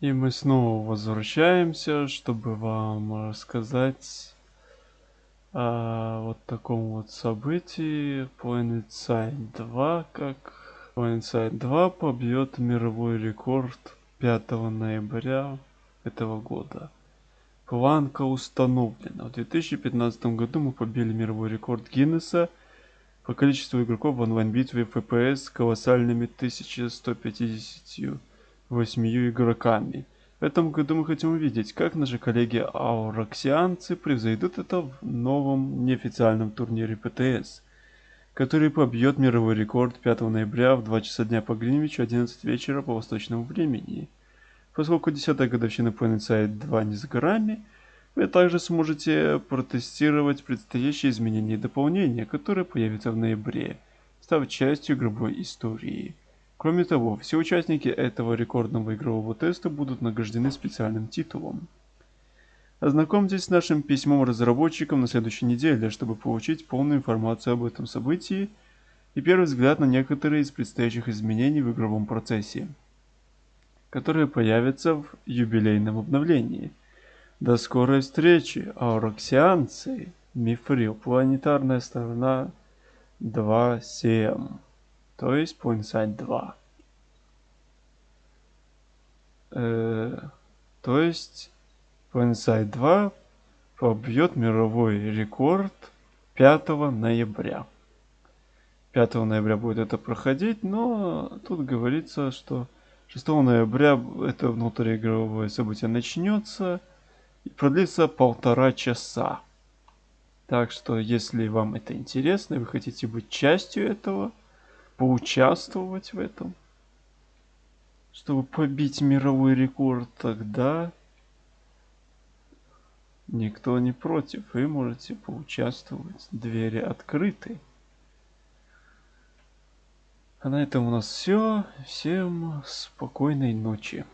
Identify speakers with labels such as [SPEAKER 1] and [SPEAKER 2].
[SPEAKER 1] И мы снова возвращаемся, чтобы вам рассказать о вот таком вот событии. Planet Side 2, как Planet Side 2 побьет мировой рекорд 5 ноября этого года. Планка установлена. В 2015 году мы побили мировой рекорд Гиннесса по количеству игроков в онлайн-битве FPS колоссальными 1150 восьмию игроками. В этом году мы хотим увидеть, как наши коллеги ауроксианцы превзойдут это в новом неофициальном турнире ПТС, который побьет мировой рекорд 5 ноября в 2 часа дня по Гринвичу 11 вечера по восточному времени. Поскольку 10-я годовщина PlanetSide 2 не за горами, вы также сможете протестировать предстоящие изменения и дополнения, которые появятся в ноябре, став частью игровой истории. Кроме того, все участники этого рекордного игрового теста будут награждены специальным титулом. Ознакомьтесь с нашим письмом разработчикам на следующей неделе, чтобы получить полную информацию об этом событии и первый взгляд на некоторые из предстоящих изменений в игровом процессе, которые появятся в юбилейном обновлении. До скорой встречи, ауроксианцы! Мифрил, планетарная сторона 2.7 то есть Pointside 2. Э, то есть Pointside 2 побьет мировой рекорд 5 ноября. 5 ноября будет это проходить, но тут говорится, что 6 ноября это внутриигровое событие начнется и продлится полтора часа. Так что, если вам это интересно и вы хотите быть частью этого, поучаствовать в этом, чтобы побить мировой рекорд, тогда никто не против. Вы можете поучаствовать. Двери открыты. А на этом у нас все. Всем спокойной ночи.